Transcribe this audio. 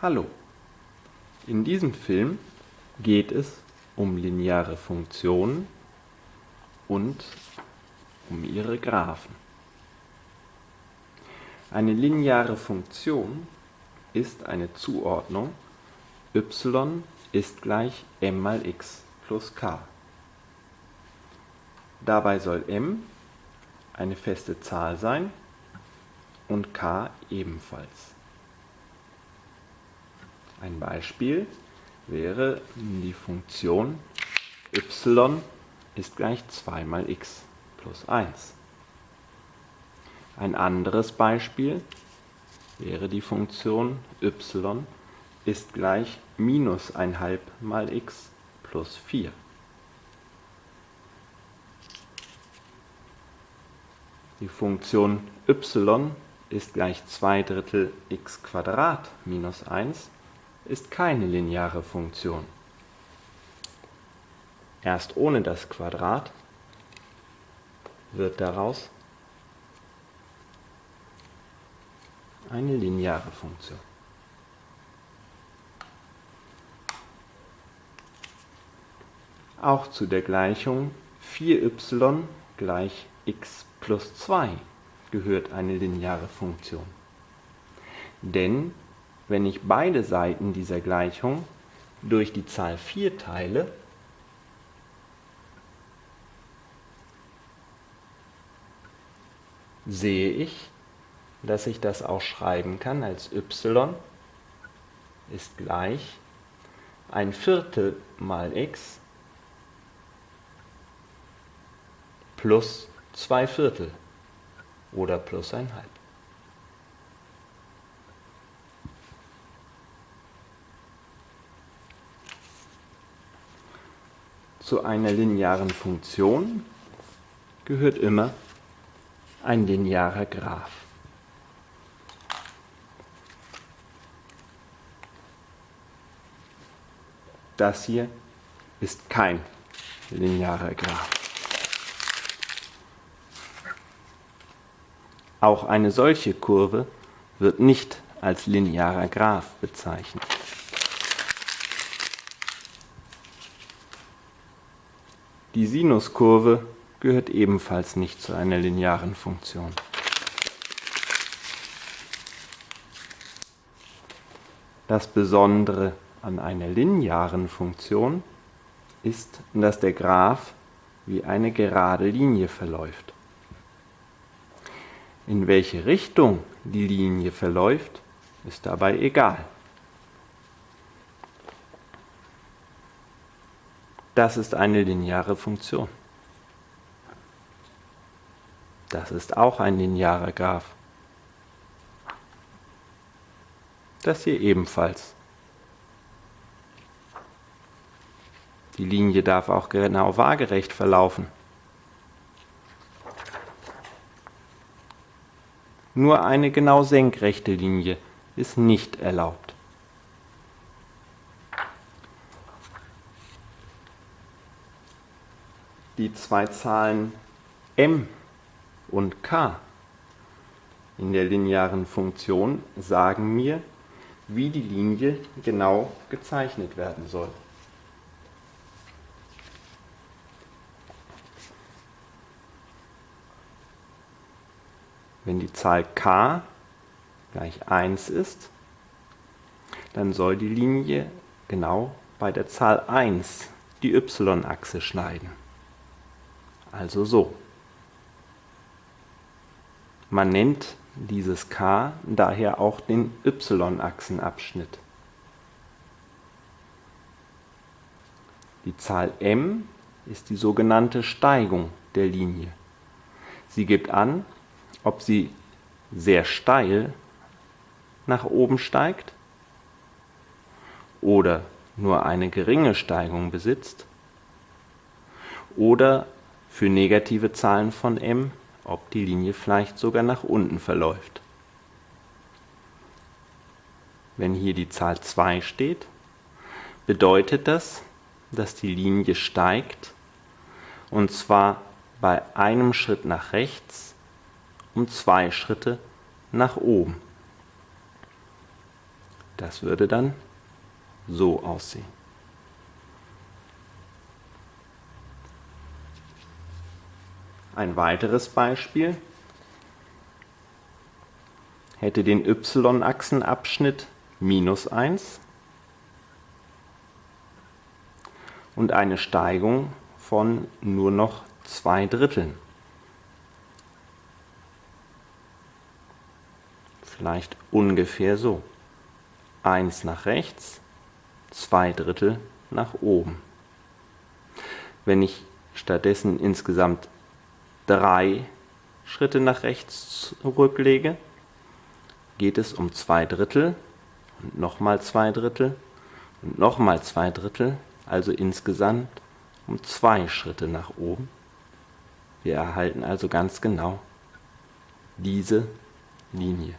Hallo, in diesem Film geht es um lineare Funktionen und um ihre Graphen. Eine lineare Funktion ist eine Zuordnung y ist gleich m mal x plus k. Dabei soll m eine feste Zahl sein und k ebenfalls. Ein Beispiel wäre die Funktion y ist gleich 2 mal x plus 1. Ein anderes Beispiel wäre die Funktion y ist gleich minus 1 mal x plus 4. Die Funktion y ist gleich 2 Drittel x minus 1 ist keine lineare Funktion. Erst ohne das Quadrat wird daraus eine lineare Funktion. Auch zu der Gleichung 4y gleich x plus 2 gehört eine lineare Funktion. Denn wenn ich beide Seiten dieser Gleichung durch die Zahl 4 teile, sehe ich, dass ich das auch schreiben kann als y ist gleich ein Viertel mal x plus zwei Viertel oder plus ein halb. Zu einer linearen Funktion gehört immer ein linearer Graph. Das hier ist kein linearer Graph. Auch eine solche Kurve wird nicht als linearer Graph bezeichnet. Die Sinuskurve gehört ebenfalls nicht zu einer linearen Funktion. Das Besondere an einer linearen Funktion ist, dass der Graph wie eine gerade Linie verläuft. In welche Richtung die Linie verläuft, ist dabei egal. Das ist eine lineare Funktion. Das ist auch ein linearer Graph. Das hier ebenfalls. Die Linie darf auch genau waagerecht verlaufen. Nur eine genau senkrechte Linie ist nicht erlaubt. Die zwei Zahlen m und k in der linearen Funktion sagen mir, wie die Linie genau gezeichnet werden soll. Wenn die Zahl k gleich 1 ist, dann soll die Linie genau bei der Zahl 1 die y-Achse schneiden also so. Man nennt dieses k daher auch den y-Achsenabschnitt. Die Zahl m ist die sogenannte Steigung der Linie. Sie gibt an, ob sie sehr steil nach oben steigt oder nur eine geringe Steigung besitzt oder für negative Zahlen von m, ob die Linie vielleicht sogar nach unten verläuft. Wenn hier die Zahl 2 steht, bedeutet das, dass die Linie steigt und zwar bei einem Schritt nach rechts um zwei Schritte nach oben. Das würde dann so aussehen. Ein weiteres Beispiel hätte den y-Achsenabschnitt minus 1 und eine Steigung von nur noch zwei Dritteln. Vielleicht ungefähr so. 1 nach rechts, 2 Drittel nach oben. Wenn ich stattdessen insgesamt drei Schritte nach rechts zurücklege, geht es um 2 Drittel und nochmal 2 Drittel und nochmal 2 Drittel, also insgesamt um zwei Schritte nach oben. Wir erhalten also ganz genau diese Linie.